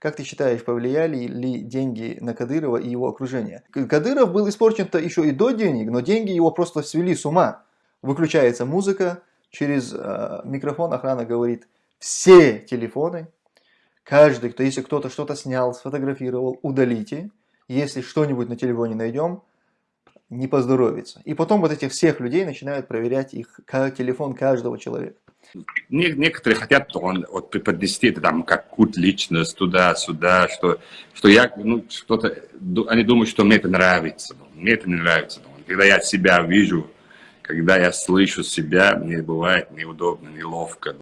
Как ты считаешь, повлияли ли деньги на Кадырова и его окружение? Кадыров был испорчен-то еще и до денег, но деньги его просто свели с ума. Выключается музыка, через э, микрофон охрана говорит, все телефоны, каждый, кто, если кто-то что-то снял, сфотографировал, удалите. Если что-нибудь на телефоне найдем, не поздоровится. И потом вот этих всех людей начинают проверять их телефон каждого человека. Некоторые хотят он, вот, преподнести это там как культ личность туда-сюда, что, что я, ну, что-то, они думают, что мне это нравится. Мне это не нравится. Когда я себя вижу, когда я слышу себя, мне бывает неудобно, неловко.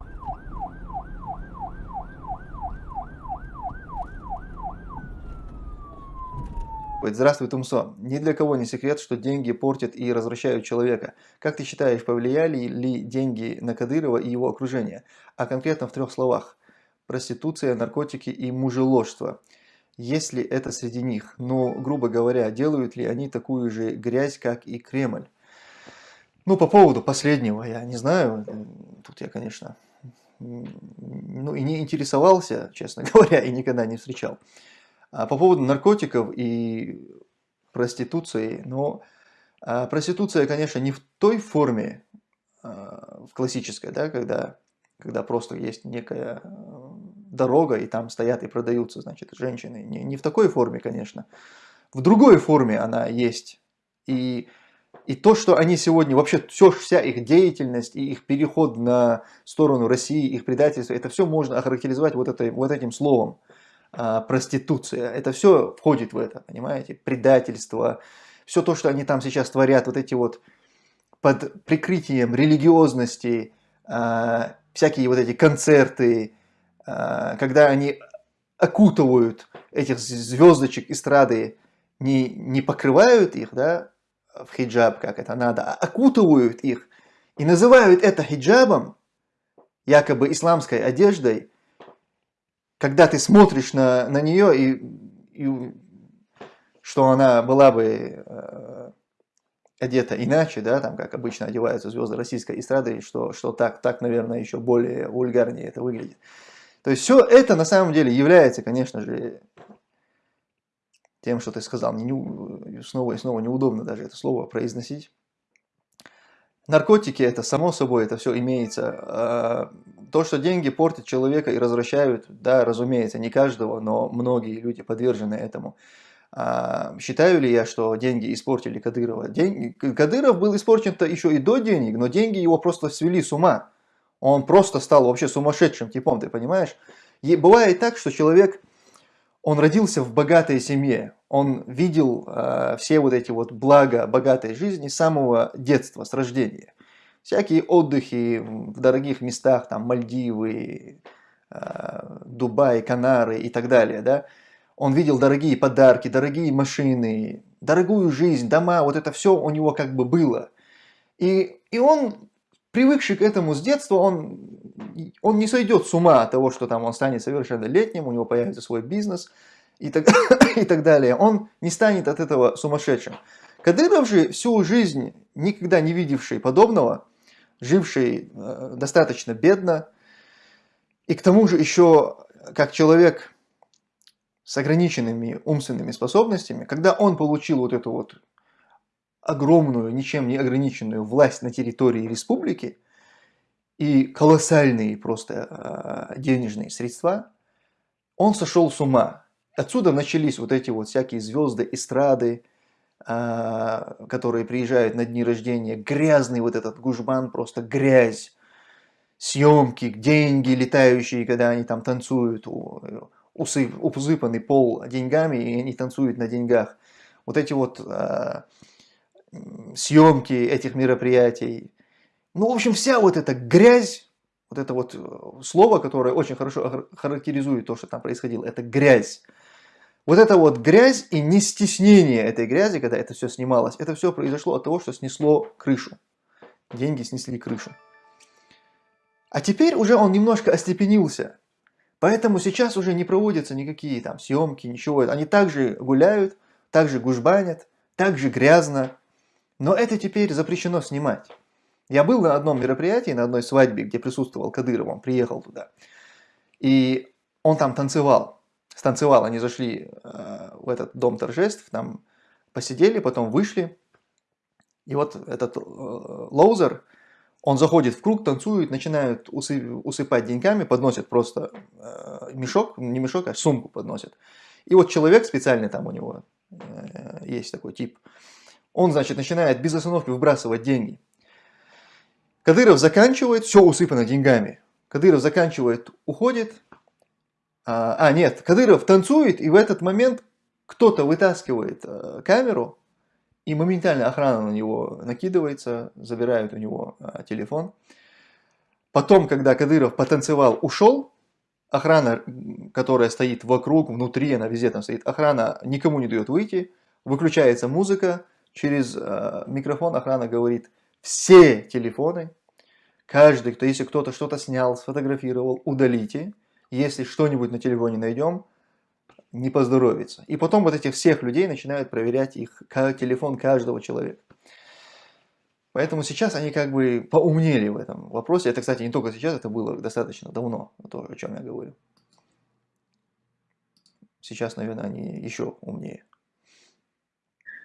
Здравствуй, Тумсо. Ни для кого не секрет, что деньги портят и развращают человека. Как ты считаешь, повлияли ли деньги на Кадырова и его окружение? А конкретно в трех словах. Проституция, наркотики и мужеложство. Есть ли это среди них? Но, грубо говоря, делают ли они такую же грязь, как и Кремль? Ну, по поводу последнего, я не знаю. Тут я, конечно, ну и не интересовался, честно говоря, и никогда не встречал. А по поводу наркотиков и проституции, ну, а проституция, конечно, не в той форме, а, в классической, да, когда, когда просто есть некая э, дорога, и там стоят и продаются, значит, женщины. Не, не в такой форме, конечно. В другой форме она есть. И, и то, что они сегодня, вообще все, вся их деятельность и их переход на сторону России, их предательство, это все можно охарактеризовать вот, этой, вот этим словом проституция. Это все входит в это, понимаете? Предательство. Все то, что они там сейчас творят, вот эти вот под прикрытием религиозности, а, всякие вот эти концерты, а, когда они окутывают этих звездочек эстрады, не, не покрывают их, да, в хиджаб, как это надо, а окутывают их и называют это хиджабом, якобы исламской одеждой, когда ты смотришь на, на нее, и, и что она была бы э, одета иначе, да, там, как обычно одеваются звезды российской эстрады, что, что так, так, наверное, еще более вульгарнее это выглядит. То есть все это на самом деле является, конечно же, тем, что ты сказал. Не, снова и снова неудобно даже это слово произносить. Наркотики, это само собой, это все имеется. То, что деньги портят человека и развращают, да, разумеется, не каждого, но многие люди подвержены этому. А, считаю ли я, что деньги испортили Кадырова? День... Кадыров был испорчен-то еще и до денег, но деньги его просто свели с ума. Он просто стал вообще сумасшедшим типом, ты понимаешь? И бывает так, что человек он родился в богатой семье, он видел э, все вот эти вот блага богатой жизни с самого детства, с рождения. Всякие отдыхи в дорогих местах, там Мальдивы, э, Дубай, Канары и так далее, да. Он видел дорогие подарки, дорогие машины, дорогую жизнь, дома, вот это все у него как бы было. И, и он, привыкший к этому с детства, он он не сойдет с ума от того, что там он станет совершеннолетним, у него появится свой бизнес и так, и так далее. Он не станет от этого сумасшедшим. Кадыров же всю жизнь, никогда не видевший подобного, живший э, достаточно бедно, и к тому же еще как человек с ограниченными умственными способностями, когда он получил вот эту вот огромную, ничем не ограниченную власть на территории республики, и колоссальные просто а, денежные средства, он сошел с ума. Отсюда начались вот эти вот всякие звезды, эстрады, которые приезжают на дни рождения, грязный вот этот гужбан, просто грязь, съемки, деньги летающие, когда они там танцуют, усып, усыпанный пол деньгами, и они танцуют на деньгах. Вот эти вот а, съемки этих мероприятий, ну, в общем, вся вот эта грязь, вот это вот э, слово, которое очень хорошо характеризует то, что там происходило, это грязь. Вот это вот грязь и не стеснение этой грязи, когда это все снималось, это все произошло от того, что снесло крышу. Деньги снесли крышу. А теперь уже он немножко остепенился. Поэтому сейчас уже не проводятся никакие там съемки, ничего. Они также гуляют, также гужбанят, также грязно. Но это теперь запрещено снимать. Я был на одном мероприятии, на одной свадьбе, где присутствовал Кадыров, он приехал туда. И он там танцевал станцевал, они зашли э, в этот дом торжеств, там посидели, потом вышли, и вот этот э, loser, он заходит в круг, танцует, начинают усыпать деньгами, подносят просто э, мешок, не мешок, а сумку подносят. И вот человек специальный там у него есть такой тип, он, значит, начинает без остановки выбрасывать деньги. Кадыров заканчивает, все усыпано деньгами. Кадыров заканчивает, уходит. А, а, нет, Кадыров танцует, и в этот момент кто-то вытаскивает а, камеру, и моментально охрана на него накидывается, забирают у него а, телефон. Потом, когда Кадыров потанцевал, ушел, охрана, которая стоит вокруг, внутри, она везде там стоит, охрана никому не дает выйти, выключается музыка, через э, микрофон охрана говорит, все телефоны Каждый, кто, если кто-то что-то снял, сфотографировал, удалите. Если что-нибудь на телефоне найдем, не поздоровится. И потом вот этих всех людей начинают проверять их телефон каждого человека. Поэтому сейчас они как бы поумнели в этом вопросе. Это, кстати, не только сейчас, это было достаточно давно, то, о чем я говорю. Сейчас, наверное, они еще умнее.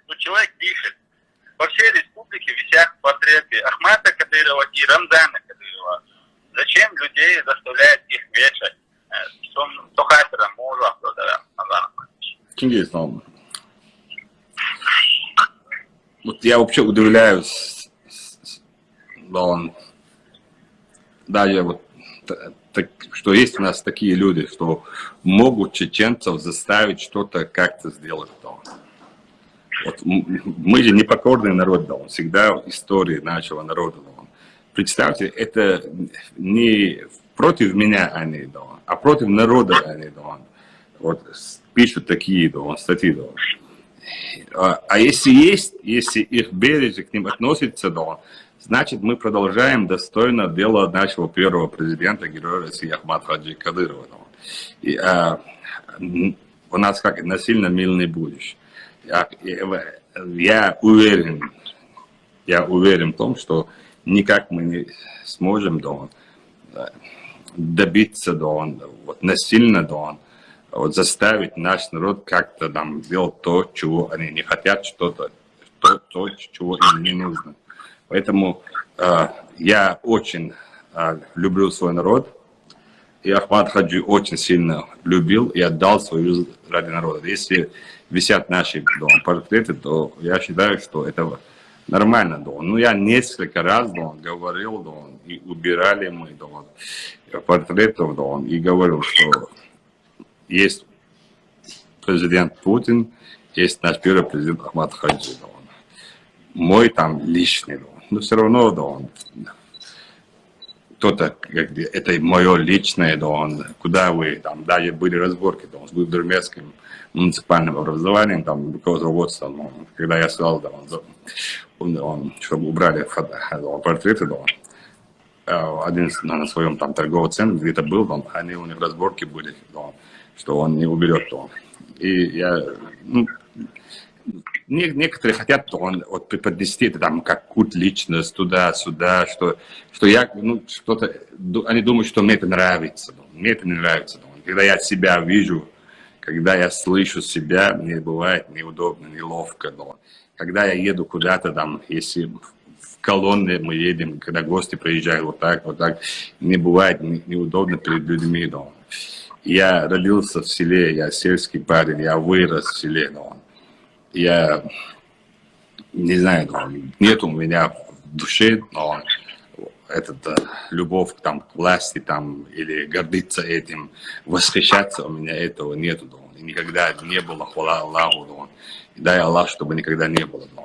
Ну, человек пишет, во всей республике висят портреты Ахмата Кадырова и Рамзана Кадырова. Зачем людей заставляют их вешать? Кто хатера мужа, кто Чингис, ну, вот я вообще удивляюсь, да, он, даже вот, так, что есть у нас такие люди, что могут чеченцев заставить что-то как-то сделать. Да. Вот мы же непокорный народ, да, он всегда истории нашего народа. Да. Представьте, это не против меня они, да, а против народа они, да. Вот пишут такие да, статьи. Да. А, а если есть, если их бережно к ним относится, да, значит мы продолжаем достойно дело нашего первого президента, героя России Ахмад Хаджи Кадырова. И, а, у нас как насильно мирное будущее я, я уверен, я уверен в том, что никак мы не сможем да, добиться да, вот, насильно да, вот, заставить наш народ как-то там делать то, чего они не хотят, что-то, то, то, чего им не нужно. Поэтому э, я очень э, люблю свой народ, и Ахмад Хаджи очень сильно любил и отдал свою ради народа. Если висят наши дома, портреты, то я считаю, что это нормально. Да. Ну, я несколько раз да, говорил, да, и убирали мы да, портретов, да, и говорил, что есть президент Путин, есть наш первый президент Ахмад Хаджи. Да, мой там личный, да. но все равно да, он кто-то, это мое личное, да, он, куда вы, там, даже были разборки, да, с Гудермецким, муниципальным образованием, там, руководством, ну, когда я сказал, да, он, он, чтобы убрали фото, да, портреты, да, э, один на своем там торговом центре где-то был, да, они у них разборки были, да, что он не уберет, то. И я, ну, некоторые хотят он вот преподнести это там как культ личность туда-сюда, что, что я, ну, что-то, они думают, что мне это нравится, мне это не нравится. Когда я себя вижу, когда я слышу себя, мне бывает неудобно, неловко. Но когда я еду куда-то там, если в колонне мы едем, когда гости приезжают вот так, вот так, мне бывает неудобно перед людьми. Но я родился в селе, я сельский парень, я вырос в селе. Но я не знаю, но нет у меня в душе, но этот, э, любовь там, к власти там, или гордиться этим, восхищаться, у меня этого нету. Да. Никогда не было, хвала Аллаху. Да. Дай Аллах, чтобы никогда не было. Да.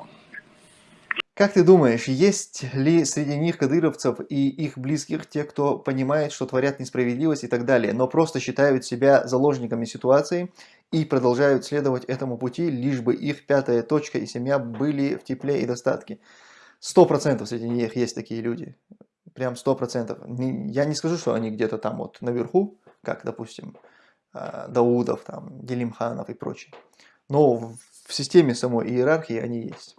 Как ты думаешь, есть ли среди них кадыровцев и их близких те, кто понимает, что творят несправедливость и так далее, но просто считают себя заложниками ситуации и продолжают следовать этому пути, лишь бы их пятая точка и семья были в тепле и достатке? Сто процентов среди них есть такие люди прям сто процентов. Я не скажу, что они где-то там вот наверху, как, допустим, а, Даудов, там, Гелимханов и прочие. Но в системе самой иерархии они есть.